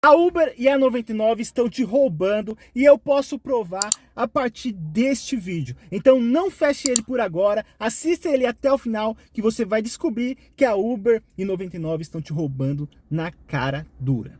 A Uber e a 99 estão te roubando e eu posso provar a partir deste vídeo. Então não feche ele por agora, assista ele até o final que você vai descobrir que a Uber e 99 estão te roubando na cara dura.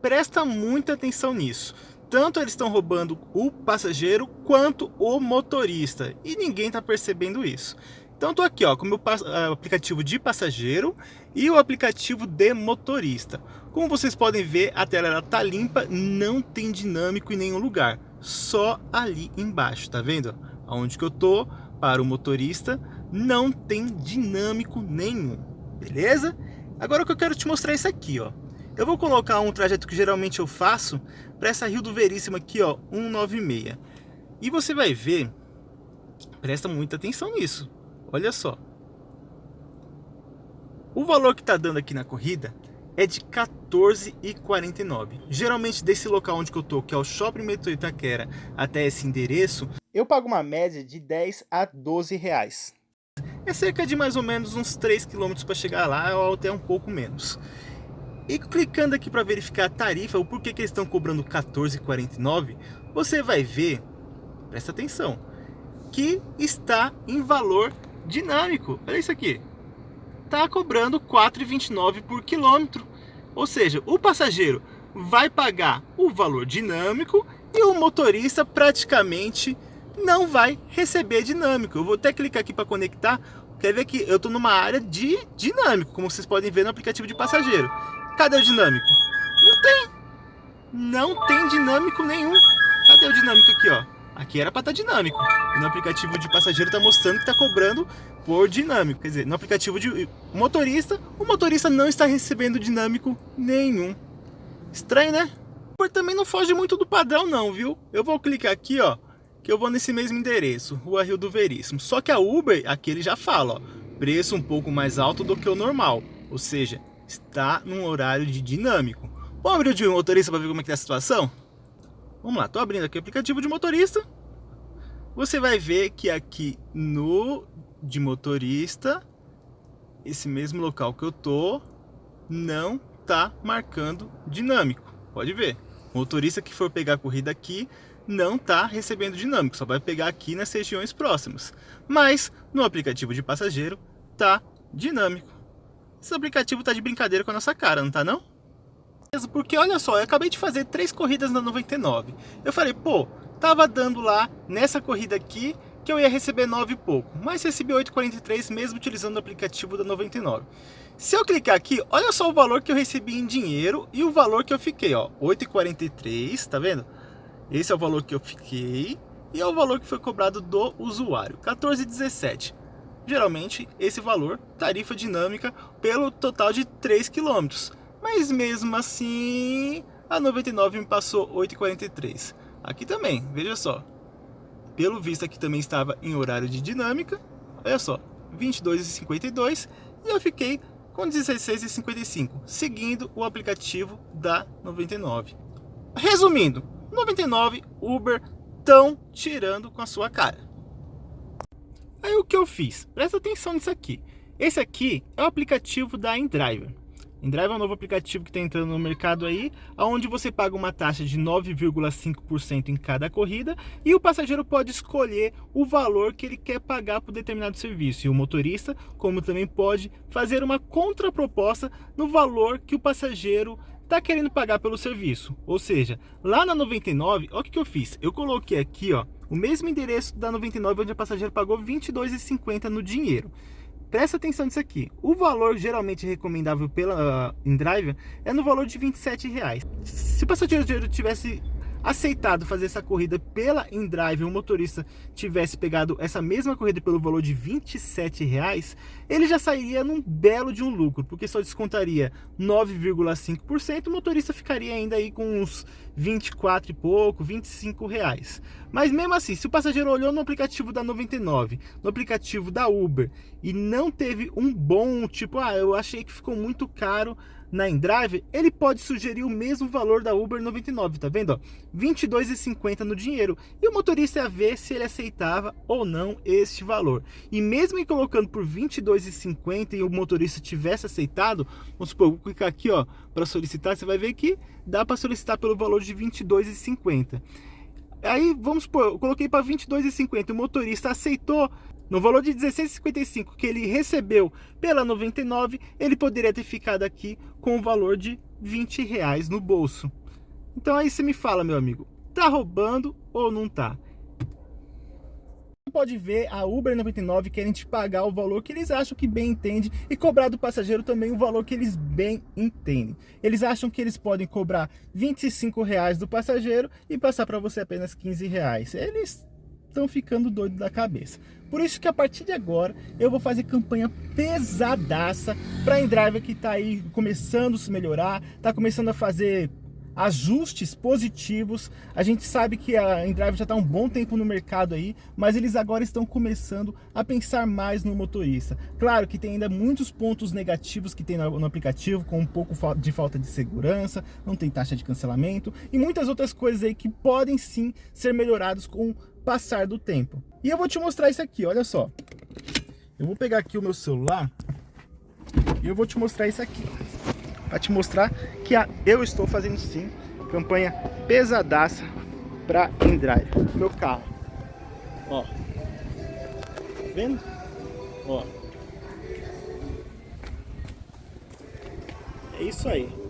Presta muita atenção nisso. Tanto eles estão roubando o passageiro quanto o motorista. E ninguém está percebendo isso. Então estou aqui ó, com o meu eh, aplicativo de passageiro e o aplicativo de motorista. Como vocês podem ver, a tela está limpa, não tem dinâmico em nenhum lugar, só ali embaixo, tá vendo? Onde que eu tô para o motorista não tem dinâmico nenhum, beleza? Agora o que eu quero te mostrar é isso aqui, ó. Eu vou colocar um trajeto que geralmente eu faço para essa Rio do Veríssimo aqui, ó, 196. E você vai ver, presta muita atenção nisso. Olha só. O valor que está dando aqui na corrida é de 14,49. Geralmente desse local onde eu tô, que é o Shopping Metrô Itaquera, até esse endereço, eu pago uma média de 10 a 12 reais. É cerca de mais ou menos uns 3 km para chegar lá, ou até um pouco menos. E clicando aqui para verificar a tarifa, o porquê que eles estão cobrando 14,49, você vai ver, presta atenção, que está em valor dinâmico. Olha isso aqui. Está cobrando 4,29 por quilômetro. Ou seja, o passageiro vai pagar o valor dinâmico e o motorista praticamente não vai receber dinâmico. Eu vou até clicar aqui para conectar. Quer ver que eu estou numa área de dinâmico, como vocês podem ver no aplicativo de passageiro. Cadê o dinâmico? Não tem. Não tem dinâmico nenhum. Cadê o dinâmico aqui, ó? Aqui era para estar tá dinâmico. E no aplicativo de passageiro está mostrando que está cobrando por dinâmico. Quer dizer, no aplicativo de motorista, o motorista não está recebendo dinâmico nenhum. Estranho, né? Uber também não foge muito do padrão não, viu? Eu vou clicar aqui, ó, que eu vou nesse mesmo endereço, Rua Rio do Veríssimo. Só que a Uber, aqui ele já fala, ó, preço um pouco mais alto do que o normal. Ou seja, está num horário de dinâmico. Vamos abrir o de motorista para ver como é que tá a situação? Vamos lá, estou abrindo aqui o aplicativo de motorista. Você vai ver que aqui no de motorista, esse mesmo local que eu tô, não tá marcando dinâmico. Pode ver. O motorista que for pegar a corrida aqui não tá recebendo dinâmico, só vai pegar aqui nas regiões próximas. Mas no aplicativo de passageiro tá dinâmico. Esse aplicativo tá de brincadeira com a nossa cara, não tá não? Porque olha só, eu acabei de fazer três corridas na 99. Eu falei, pô, tava dando lá nessa corrida aqui que eu ia receber 9 e pouco, mas recebi 8,43 mesmo utilizando o aplicativo da 99. Se eu clicar aqui, olha só o valor que eu recebi em dinheiro e o valor que eu fiquei, ó, 8,43, tá vendo? Esse é o valor que eu fiquei e é o valor que foi cobrado do usuário, 14,17. Geralmente, esse valor, tarifa dinâmica, pelo total de 3 quilômetros mas mesmo assim a 99 me passou 8,43. Aqui também, veja só. Pelo visto aqui também estava em horário de dinâmica, olha só, 22,52 e eu fiquei com 16,55, seguindo o aplicativo da 99. Resumindo, 99 Uber estão tirando com a sua cara. Aí o que eu fiz? Presta atenção nisso aqui. Esse aqui é o aplicativo da InDriver. Endrive é um novo aplicativo que está entrando no mercado aí, onde você paga uma taxa de 9,5% em cada corrida e o passageiro pode escolher o valor que ele quer pagar por determinado serviço. E o motorista, como também pode fazer uma contraproposta no valor que o passageiro está querendo pagar pelo serviço. Ou seja, lá na 99, olha o que eu fiz. Eu coloquei aqui ó, o mesmo endereço da 99, onde o passageiro pagou R$ 22,50 no dinheiro presta atenção nisso aqui. O valor geralmente recomendável pela uh, InDrive é no valor de 27 reais. Se o passageiro tivesse aceitado fazer essa corrida pela InDrive, o motorista tivesse pegado essa mesma corrida pelo valor de 27 reais, ele já sairia num belo de um lucro, porque só descontaria 9,5%, o motorista ficaria ainda aí com uns 24 e pouco, 25 reais. Mas mesmo assim, se o passageiro olhou no aplicativo da 99, no aplicativo da Uber, e não teve um bom, tipo, ah, eu achei que ficou muito caro na InDrive, ele pode sugerir o mesmo valor da Uber 99, tá vendo? R$ 22,50 no dinheiro. E o motorista ia ver se ele aceitava ou não este valor. E mesmo em colocando por R$ 22,50 e o motorista tivesse aceitado, vamos supor, vou clicar aqui ó, para solicitar, você vai ver que dá para solicitar pelo valor de R$ 22,50. Aí, vamos supor, eu coloquei para R$ 22,50, o motorista aceitou, no valor de 16,55 que ele recebeu pela 99, ele poderia ter ficado aqui com o valor de 20 reais no bolso. Então aí você me fala, meu amigo, tá roubando ou não tá? pode ver a Uber 99 querem te pagar o valor que eles acham que bem entende e cobrar do passageiro também o valor que eles bem entendem. Eles acham que eles podem cobrar 25 reais do passageiro e passar para você apenas 15 reais. Eles estão ficando doidos da cabeça. Por isso que a partir de agora eu vou fazer campanha pesadaça para a Endriver que está aí começando a se melhorar, está começando a fazer ajustes positivos. A gente sabe que a Endrive já está um bom tempo no mercado aí, mas eles agora estão começando a pensar mais no motorista. Claro que tem ainda muitos pontos negativos que tem no aplicativo, com um pouco de falta de segurança, não tem taxa de cancelamento e muitas outras coisas aí que podem sim ser melhorados com passar do tempo. E eu vou te mostrar isso aqui, olha só. Eu vou pegar aqui o meu celular e eu vou te mostrar isso aqui para te mostrar que a, eu estou fazendo sim campanha pesadaça para InDrive, meu carro. Ó. Vendo? Ó. É isso aí.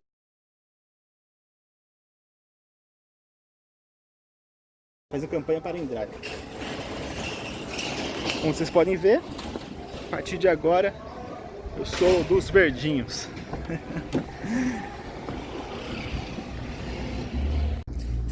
Faz a campanha para InDrive. Como vocês podem ver, a partir de agora eu sou dos verdinhos.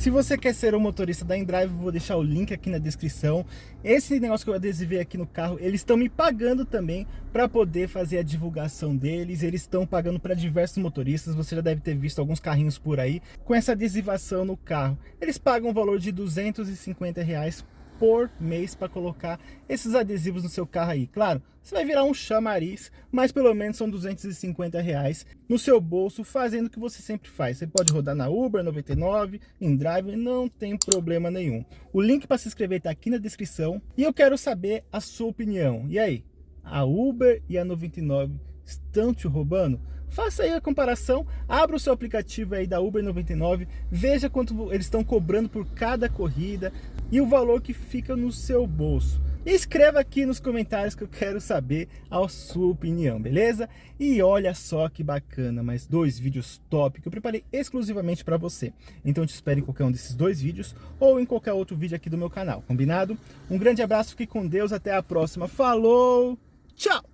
Se você quer ser um motorista da InDrive, vou deixar o link aqui na descrição. Esse negócio que eu adesivei aqui no carro, eles estão me pagando também para poder fazer a divulgação deles. Eles estão pagando para diversos motoristas, você já deve ter visto alguns carrinhos por aí com essa adesivação no carro. Eles pagam um valor de 250 reais por mês para colocar esses adesivos no seu carro aí. Claro, você vai virar um chamariz, mas pelo menos são 250 reais no seu bolso, fazendo o que você sempre faz. Você pode rodar na Uber 99, em Drive, não tem problema nenhum. O link para se inscrever está aqui na descrição e eu quero saber a sua opinião. E aí, a Uber e a 99 estão te roubando? Faça aí a comparação, abra o seu aplicativo aí da Uber 99, veja quanto eles estão cobrando por cada corrida e o valor que fica no seu bolso. Escreva aqui nos comentários que eu quero saber a sua opinião, beleza? E olha só que bacana, mais dois vídeos top que eu preparei exclusivamente para você. Então te espero em qualquer um desses dois vídeos ou em qualquer outro vídeo aqui do meu canal, combinado? Um grande abraço, fique com Deus, até a próxima, falou, tchau!